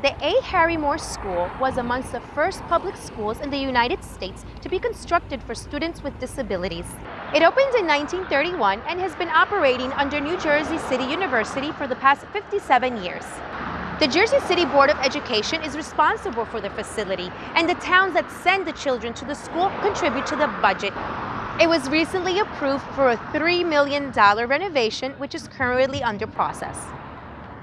The A. Harry Moore School was amongst the first public schools in the United States to be constructed for students with disabilities. It opened in 1931 and has been operating under New Jersey City University for the past 57 years. The Jersey City Board of Education is responsible for the facility, and the towns that send the children to the school contribute to the budget. It was recently approved for a $3 million renovation, which is currently under process.